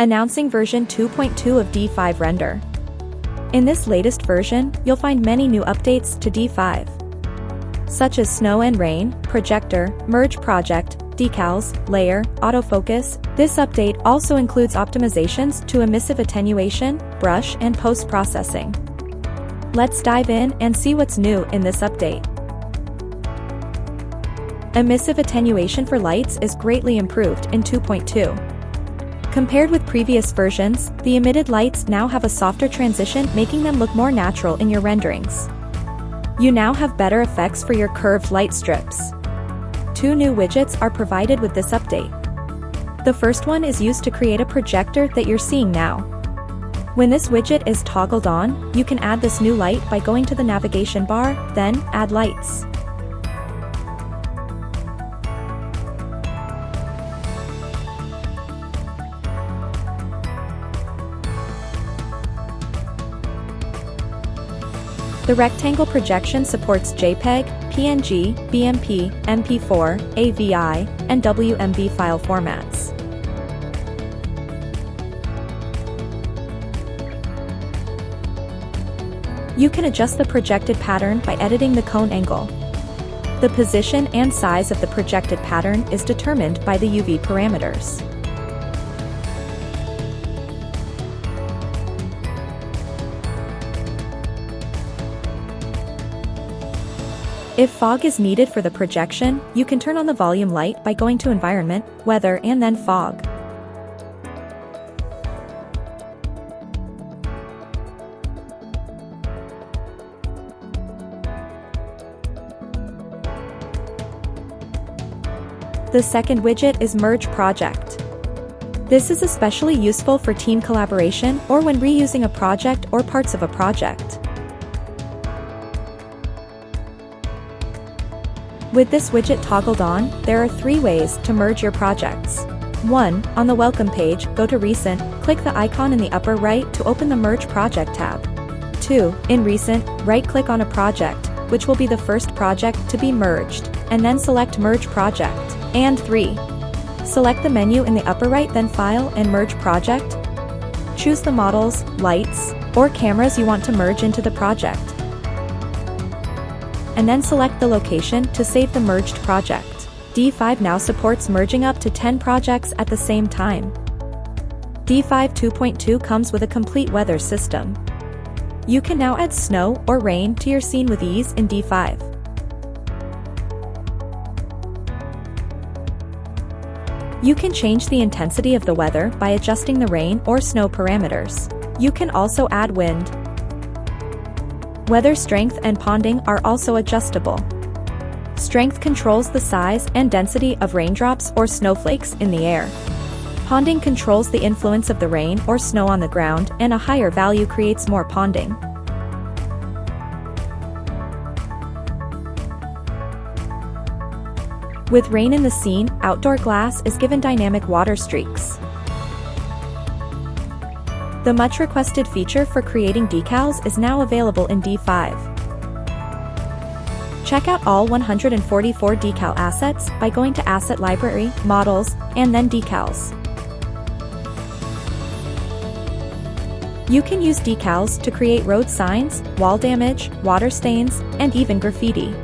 Announcing version 2.2 of D5 Render. In this latest version, you'll find many new updates to D5. Such as snow and rain, projector, merge project, decals, layer, autofocus. This update also includes optimizations to emissive attenuation, brush and post-processing. Let's dive in and see what's new in this update. Emissive attenuation for lights is greatly improved in 2.2. Compared with previous versions, the emitted lights now have a softer transition making them look more natural in your renderings. You now have better effects for your curved light strips. Two new widgets are provided with this update. The first one is used to create a projector that you're seeing now. When this widget is toggled on, you can add this new light by going to the navigation bar, then Add Lights. The rectangle projection supports JPEG, PNG, BMP, MP4, AVI, and WMV file formats. You can adjust the projected pattern by editing the cone angle. The position and size of the projected pattern is determined by the UV parameters. If fog is needed for the projection, you can turn on the volume light by going to Environment, Weather and then Fog. The second widget is Merge Project. This is especially useful for team collaboration or when reusing a project or parts of a project. With this widget toggled on, there are three ways to merge your projects. 1. On the Welcome page, go to Recent, click the icon in the upper right to open the Merge Project tab. 2. In Recent, right-click on a project, which will be the first project to be merged, and then select Merge Project. And 3. Select the menu in the upper right then File and Merge Project. Choose the models, lights, or cameras you want to merge into the project and then select the location to save the merged project. D5 now supports merging up to 10 projects at the same time. D5 2.2 comes with a complete weather system. You can now add snow or rain to your scene with ease in D5. You can change the intensity of the weather by adjusting the rain or snow parameters. You can also add wind, Weather strength and ponding are also adjustable. Strength controls the size and density of raindrops or snowflakes in the air. Ponding controls the influence of the rain or snow on the ground and a higher value creates more ponding. With rain in the scene, outdoor glass is given dynamic water streaks. The much requested feature for creating decals is now available in D5. Check out all 144 decal assets by going to Asset Library, Models, and then Decals. You can use decals to create road signs, wall damage, water stains, and even graffiti.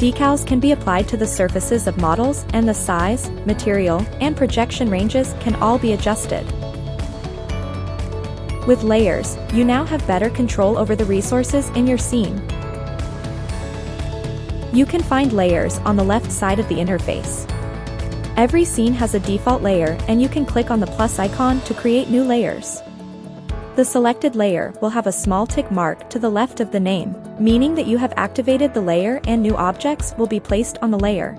Decals can be applied to the surfaces of models and the size, material, and projection ranges can all be adjusted. With layers, you now have better control over the resources in your scene. You can find layers on the left side of the interface. Every scene has a default layer and you can click on the plus icon to create new layers. The selected layer will have a small tick mark to the left of the name meaning that you have activated the layer and new objects will be placed on the layer.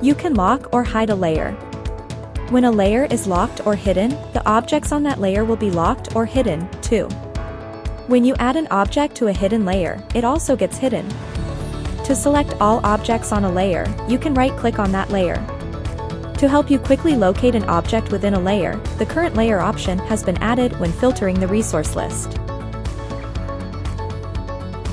You can lock or hide a layer. When a layer is locked or hidden, the objects on that layer will be locked or hidden, too. When you add an object to a hidden layer, it also gets hidden. To select all objects on a layer, you can right-click on that layer. To help you quickly locate an object within a layer, the current layer option has been added when filtering the resource list.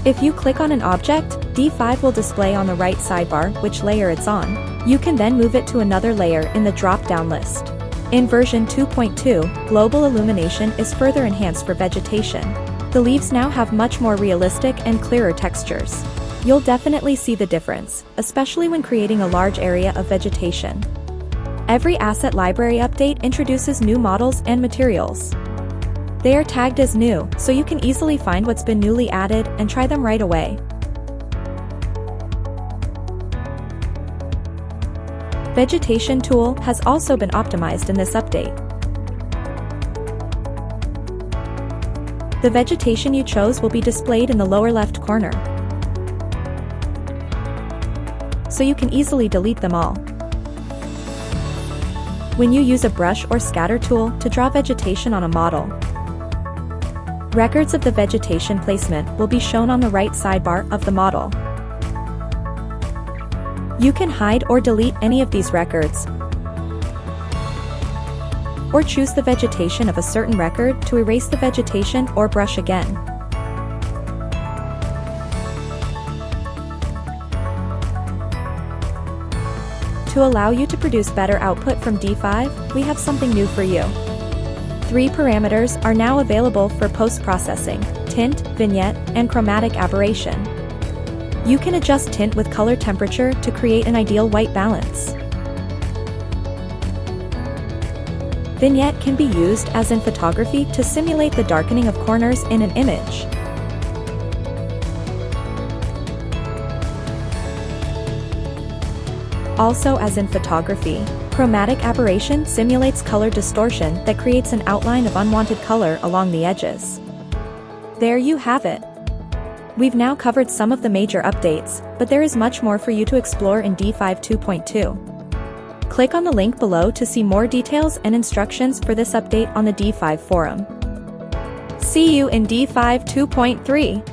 If you click on an object, D5 will display on the right sidebar which layer it's on. You can then move it to another layer in the drop-down list. In version 2.2, global illumination is further enhanced for vegetation. The leaves now have much more realistic and clearer textures. You'll definitely see the difference, especially when creating a large area of vegetation. Every asset library update introduces new models and materials. They are tagged as new, so you can easily find what's been newly added and try them right away. Vegetation tool has also been optimized in this update. The vegetation you chose will be displayed in the lower left corner. So you can easily delete them all. When you use a brush or scatter tool to draw vegetation on a model, Records of the vegetation placement will be shown on the right sidebar of the model. You can hide or delete any of these records, or choose the vegetation of a certain record to erase the vegetation or brush again. To allow you to produce better output from D5, we have something new for you. Three parameters are now available for post-processing, tint, vignette, and chromatic aberration. You can adjust tint with color temperature to create an ideal white balance. Vignette can be used as in photography to simulate the darkening of corners in an image. Also as in photography, chromatic aberration simulates color distortion that creates an outline of unwanted color along the edges. There you have it. We've now covered some of the major updates, but there is much more for you to explore in D5 2.2. Click on the link below to see more details and instructions for this update on the D5 forum. See you in D5 2.3.